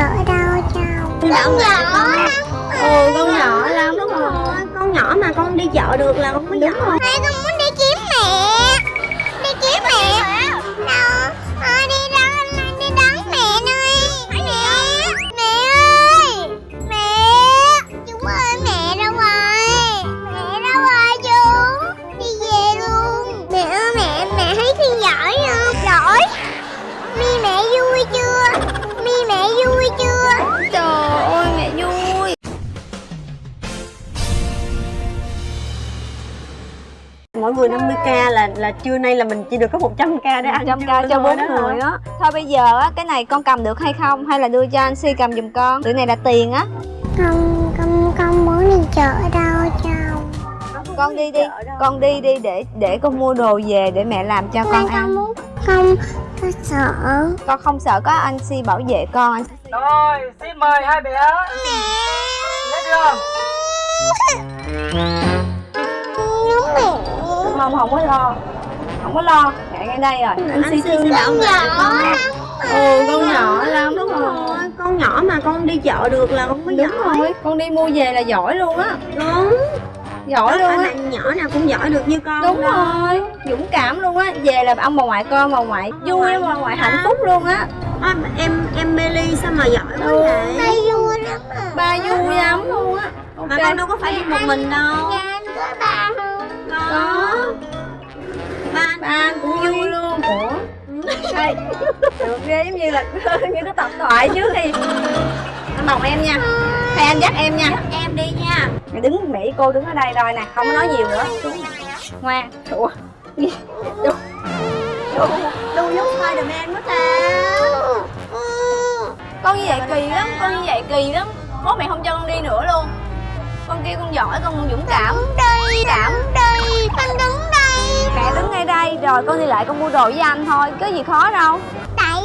chợ đâu chồng Con nhỏ Ừ con nhỏ lắm Đúng rồi Con nhỏ mà con đi chợ được là con có giỏi Hai con muốn Mỗi người 50k là là trưa nay là mình chỉ được có 100k để ăn 100 trưa k cho thôi bốn đó. người á. Thôi bây giờ á cái này con cầm được hay không? Hay là đưa cho anh Si cầm giùm con? Tụi này là tiền á. Không Không Không muốn đi chợ đâu chồng Con đi đi Con đi đi để để con mua đồ về để mẹ làm cho con con ăn. muốn Không Con sợ. Con không sợ có anh Si bảo vệ con. Anh Rồi, xin mời hai bé. Lên đường. Đúng mẹ Không không có lo. Không có lo. Mẹ ngay đây rồi. Anh Si thương Con nhỏ Ừ con nhỏ lắm. Đúng rồi. Con nhỏ mà con đi chợ được là con có Đúng giỏi. rồi. Con đi mua về là giỏi luôn á. Đúng. Giỏi Có luôn á. nhỏ nào cũng giỏi được như con Đúng đâu. rồi. Dũng cảm luôn á. Về là ông bà ngoại con bà ngoại vui ông bà ngoại hạnh phúc luôn á. À, Em em Meli sao mà giỏi quá Ừ. vậy? Ba vui lắm à. Ba vui lắm luôn á. Mà con đâu có phải đi một mình đâu. Có ba Có. Ba Ba anh cũng vui luôn. Ủa? Đây Được ghê giống như là Như cái tập thoại trước đi. Anh bồng em nha. Hay anh dắt em nha. Em đi nha. Mày đứng với cô đứng ở đây rồi nè Không có nói nhiều nữa. Ngoan. Ủa? Đu. Giống Spiderman quá ta. Con như vậy kỳ lắm Con như vậy kỳ lắm. Bố mẹ không cho con đi nữa luôn Con kêu con giỏi con dũng cảm. Đứng đây Cảm Đứng đây Con đứng đây. Mẹ đứng ngay đây rồi con đi lại con mua đồ với anh thôi Có gì khó đâu. Tại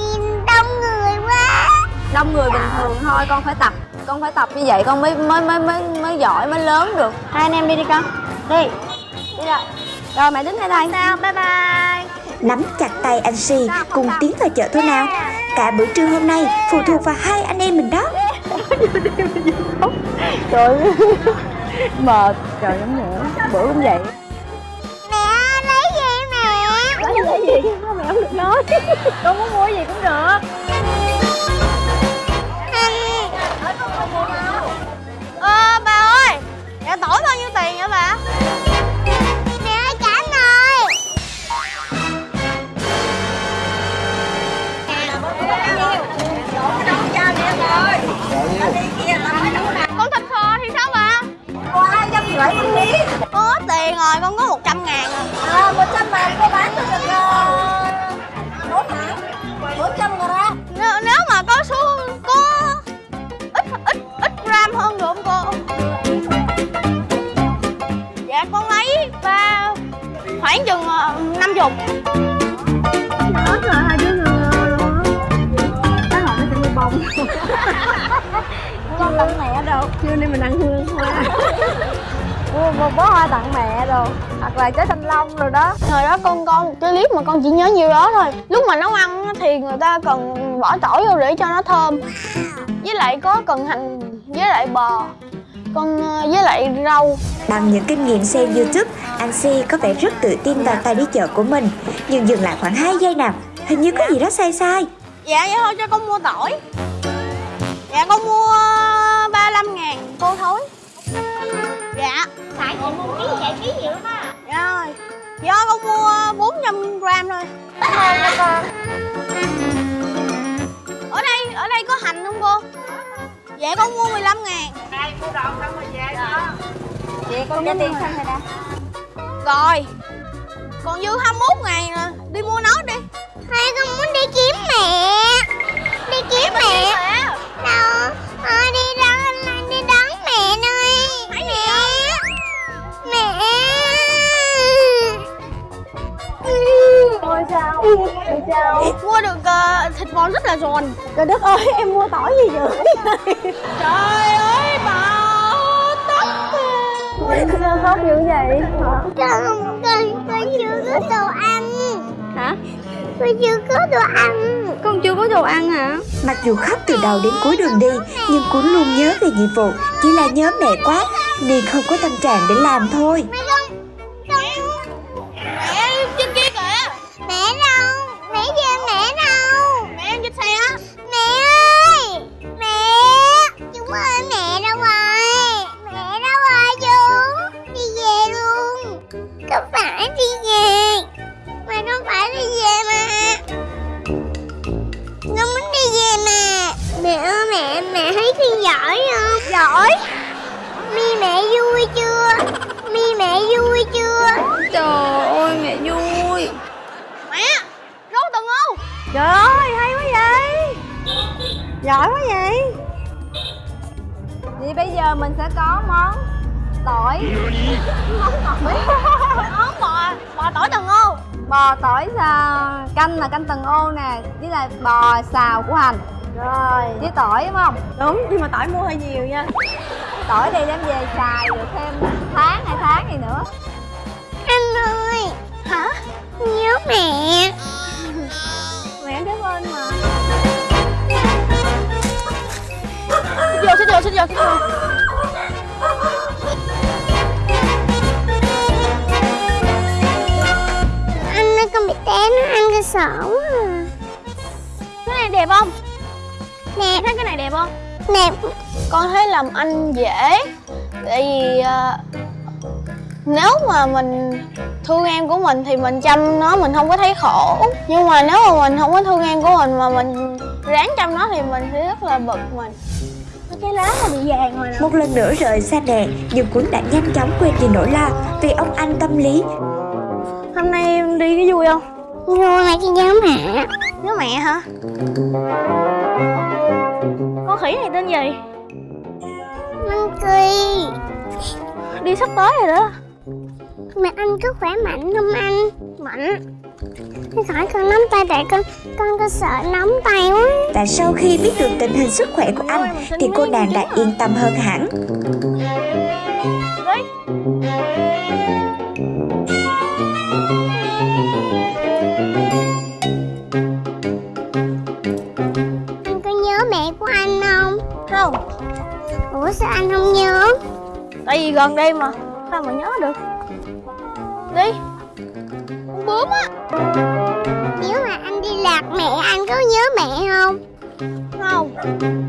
đông người quá. Đông người bình thường thôi con phải tập Con phải tập như vậy con mới mới mới mới, mới giỏi mới lớn được. Hai anh em đi đi con. Đi. Đi rồi Rồi mẹ đứng ngay đây. Sao? Bye bye. Nắm chặt tay anh Si cùng tiến vào chợ thôi nào Cả bữa trưa hôm nay phụ thuộc vào hai anh em mình đó Trời Mệt Trời lắm nữa Bữa cũng vậy. Mẹ lấy gì mẹ? Lấy lấy gì? Mẹ không được nói. Con muốn mua gì cũng được. Ờ bà ơi Dạ tỏi bao nhiêu tiền vậy bà tiền rồi con có 100 ngàn rồi À một trăm ngàn cô bán cho được Bốn hả? Bốn trăm gram nếu, nếu mà có số có ít ít ít gram hơn được không cô? Dạ con lấy ba khoảng chừng năm chục. Hết rồi hai đứa người luôn Cái hộp nó sẽ mua bông Con tặng mẹ đâu. Trưa nay mình ăn hương hoa Mua một bó hoa tặng mẹ rồi Hoặc là trái thanh long rồi đó. Thời đó con con một cái clip mà con chỉ nhớ nhiêu đó thôi. Lúc mà nấu ăn thì người ta cần bỏ tỏi vô để cho nó thơm. Với lại có cần hành với lại bò con ờ, với lại rau. Bằng những kinh nghiệm xem YouTube, anh Si có vẻ rất tự tin vào tay đi chợ của mình. Nhưng dừng lại khoảng 2 giây nào Hình như có gì đó sai sai. Dạ vậy thôi cho con mua tỏi. Dạ con mua 35 ngàn cô thối chị mua ký vậy ký nhiều lắm á dạ rồi do con mua 400 gram thôi. Ở đây ở đây có hành không cô? Dạ con mua 15 ngàn. Ai mua đồ xong rồi về đó. Chị con trả tiền xong rồi nè rồi còn dư 21 ngàn nè đi mua nó đi. Hai con muốn đi kiếm mẹ. Đi kiếm mẹ mua được ờ, thịt bò rất là giòn. Trời đất ơi em mua tỏi gì dữ trời ơi bà tóc Em sao khóc dữ vậy? Con con con chưa có đồ ăn. Hả? Con chưa có đồ ăn. Con chưa có đồ ăn hả? Mặc dù khóc từ đầu đến cuối đường đi Nhưng Cuốn luôn nhớ về nhiệm vụ. Chỉ là nhớ mẹ quá Nên không có tâm trạng để làm thôi. Không Không giỏi quá vậy. Thì bây giờ mình sẽ có món tỏi. Món tỏi món bò bò tỏi từng ô. Bò tỏi xào canh là canh từng ô nè với lại bò xào của hành. Rồi. Với tỏi đúng không? Đúng nhưng mà tỏi mua hơi nhiều nha. Tỏi đi đem về xài được thêm tháng hai tháng gì nữa cái sổ à. Cái này đẹp không? Nè. Thấy cái này đẹp không? Nè. Con thấy làm anh dễ. Tại vì à, nếu mà mình thương em của mình thì mình chăm nó mình không có thấy khổ. Nhưng mà nếu mà mình không có thương em của mình mà mình ráng chăm nó thì mình sẽ rất là bực mình. Cái lá nó bị vàng rồi nè. Một lần nữa rời xa mẹ Nhưng Cuốn đã nhanh chóng quên đi nỗi lo Vì ông anh tâm lý. Hôm nay em đi cái vui không Vui mà cái nhớ mẹ. Nhớ mẹ hả? Con khỉ này tên gì? Monkey đi sắp tới rồi đó. Mẹ anh có khỏe mạnh không anh? Mạnh. Khỏi con nắm tay tại con Con có sợ nóng tay quá. Và sau khi biết được tình hình sức khỏe của anh Thì cô nàng đã yên tâm hơn hẳn gần đây mà sao mà nhớ được? Đi. Con bướm á. Nếu mà anh đi lạc mẹ anh có nhớ mẹ không không? Không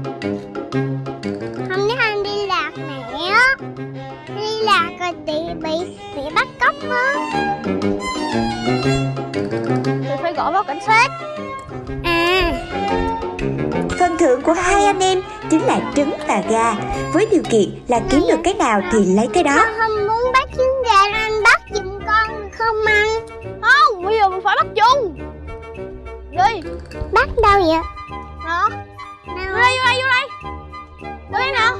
trứng và gà. Với điều kiện là kiếm được cái nào thì lấy cái đó. Con không muốn bắt trứng gà nên anh bắt giùm con không anh không bây giờ mình phải bắt chung. Đi. Bắt đâu vậy? Đó vô đây vô đây vô đây. Vô đây nào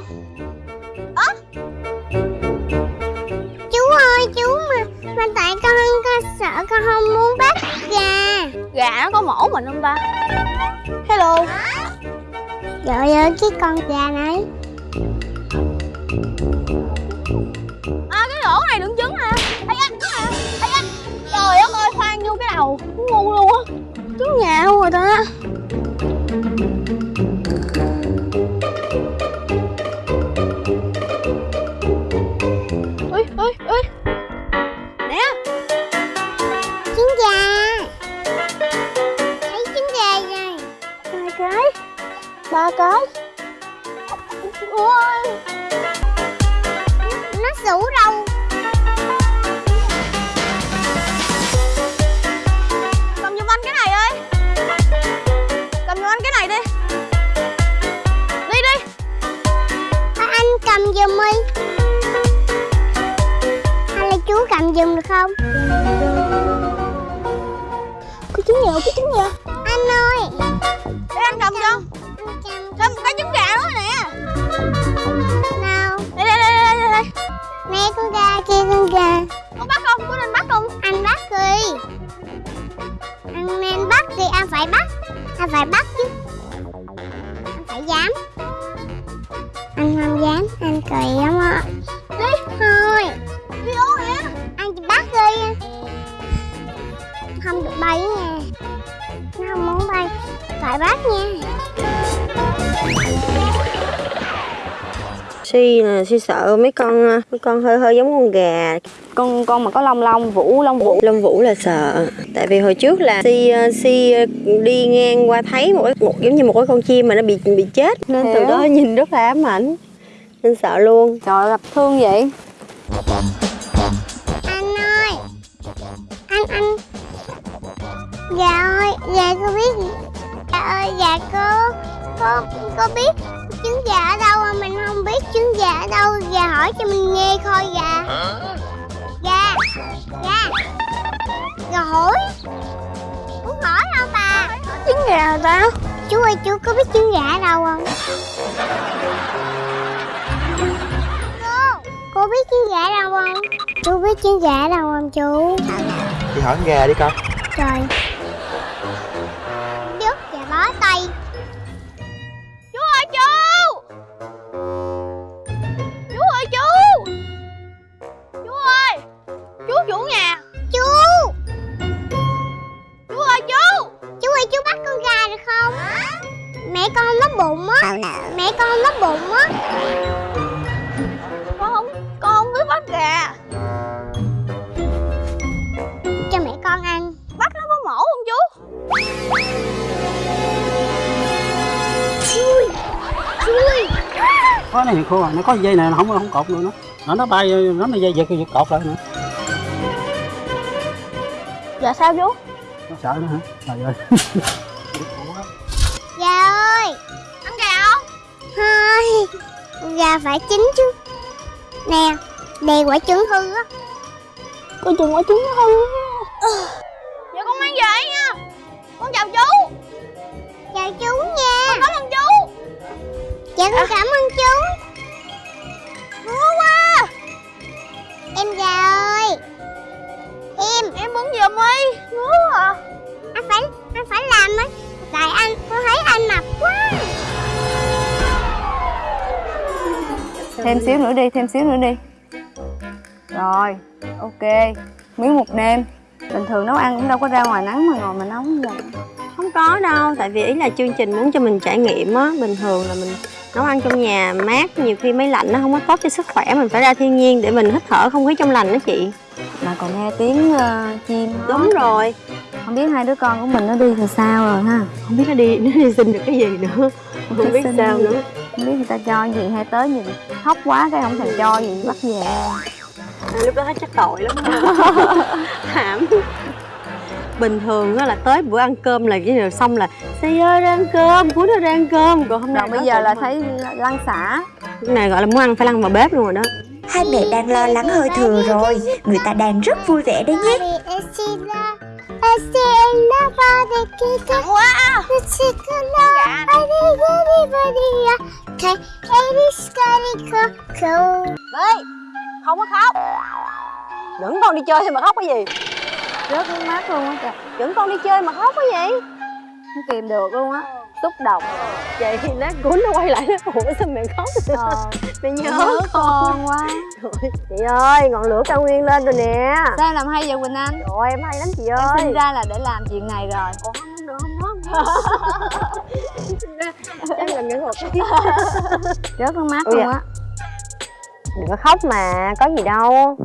con gà này à cái lỗ này đựng trứng nè ây da ây da. Trời đất ơi khoan vô cái đầu. Ngu luôn á. Trứng luôn rồi ta giùm được không? Cái trứng nhà cái trứng nhà Anh ơi! Để anh cầm cho cầm cầm cái trứng gà đó nè. Nào. Đây đây đây đây đây. Nè con gà kia con gà. Con bắt không? Có nên bắt không? Anh bắt đi. Anh nên bắt thì anh phải bắt. Anh phải bắt chứ. Anh phải dám. Anh không dám. Anh cười lắm á bay nha. Nó không muốn bay. Phải bắt nha. Suy nè suy sợ mấy con mấy con hơi hơi giống con gà. Con con mà có lông lông vũ lông vũ. Lông vũ là sợ. Tại vì hồi trước là si ờ, si ờ, đi ngang qua thấy một một giống như một cái con chim mà nó bị bị chết. Nên Hiểu. từ đó nhìn rất là ám ảnh. Nên sợ luôn. Trời gặp thương vậy. Dạ cô biết. Dạ ơi Dạ cô Cô cô biết trứng gà ở đâu mà mình không biết trứng gà ở đâu. Dạ hỏi cho mình nghe coi dạ. Dạ Dạ. Dạ hỏi. Muốn hỏi đâu bà? Trứng gà đó Chú ơi chú có biết trứng gà ở đâu không? Cô Cô biết trứng gà ở đâu không? Chú biết trứng gà ở đâu không chú? Đi hỏi gà đi con. Trời Mẹ con nó bụng á. Con không Con không biết bắt gà. Cho mẹ con ăn. Bắt nó có mổ không chú? Chui Chui. Có này khô à nó có dây này nó không không cột luôn nó. Nó nó bay nó nó dây giật giật cột lại nữa. Dạ sao chú? Nó sợ nữa hả? Trời ơi Gà phải chín chứ. Nè Đè quả trứng hư á. Con chừng quả trứng hư Dạ con mang về nha. Con chào chú. Chào chú nha. Con cảm ơn chú. Dạ con cảm ơn chú. Ngứa quá. Em gà ơi. Em. Em muốn giùm đi. Ngứa à Anh phải Anh phải làm á. Tại anh Con thấy anh mập quá thêm xíu nữa đi thêm xíu nữa đi. Rồi ok. Miếng một nêm bình thường nấu ăn cũng đâu có ra ngoài nắng mà ngồi mà nấu như vậy. Không có đâu, tại vì ý là chương trình muốn cho mình trải nghiệm á, bình thường là mình nấu ăn trong nhà mát, nhiều khi máy lạnh nó không có tốt cho sức khỏe, mình phải ra thiên nhiên để mình hít thở không khí trong lành đó chị. mà còn nghe tiếng ờ, chim hót. Đúng rồi, không biết hai đứa con của mình nó đi thì sao rồi ha? Không biết nó đi nó đi xin được cái gì nữa, không biết xin sao gì. nữa. không biết người ta cho gì hay tới nhìn khóc quá cái không thèm cho gì bắt về. À, lúc đó thấy chắc tội lắm. Thảm. Bình thường á là tới bữa ăn cơm là cái điều xong là Xây ơi ra ăn cơm, cuối nó ra ăn cơm. Còn hôm nay rồi bây giờ là mà. thấy lăn xả. Cái này gọi là muốn ăn phải lăn vào bếp luôn rồi đó. Hai mẹ đang lo lắng hơi thừa rồi. Người ta đang rất vui vẻ đấy nhé Nặng quá à Đấy, không có khóc. Dẫn con đi chơi thì mà khóc cái gì? Rớt nước mắt luôn á trời Dẫn con đi chơi mà khóc cái gì? Không kìm được luôn á xúc động. Vậy thì lát cuốn nó quay lại nó Ủa sao mẹ khóc. Ờ, Mẹ nhớ nhớ con. quá. Trời, Chị ơi, ngọn lửa cao nguyên lên rồi nè. Sao em làm hay vậy quỳnh anh? Rồi em hay lắm chị em ơi. sinh ra là để làm chuyện này rồi. Ủa không, được, không có, không có Chắc là nghệ thuật rớt nước mắt luôn á. Đừng có khóc mà, có gì đâu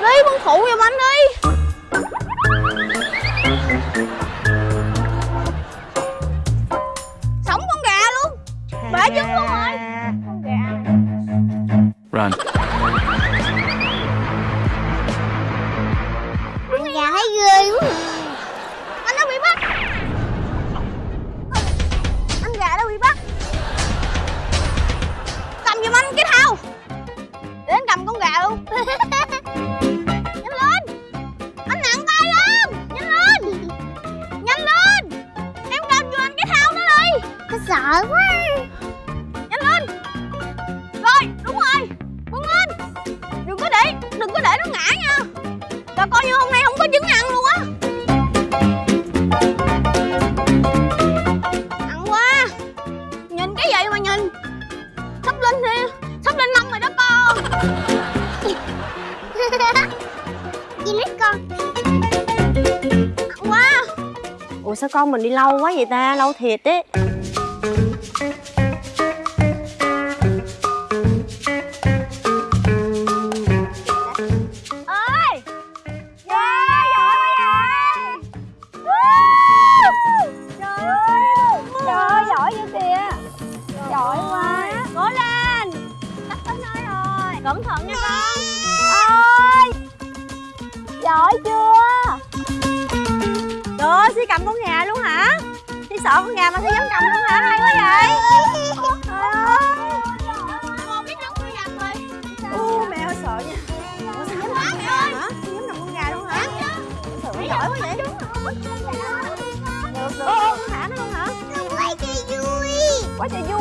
Đi con phụ giùm anh đi. Wow ủa sao con mình đi lâu quá vậy ta? Lâu thiệt đấy cầm con gà luôn hả? Si sợ con gà mà si dám cầm luôn hả? Hay quá vậy. Trời u mẹ hơi sợ nha. Ủa si dám cầm con gà hả? Dám cầm con gà luôn hả? Sợ giỏi quá vậy. Được được. Thả nó luôn hả? Quay cho vui. Quá trời vui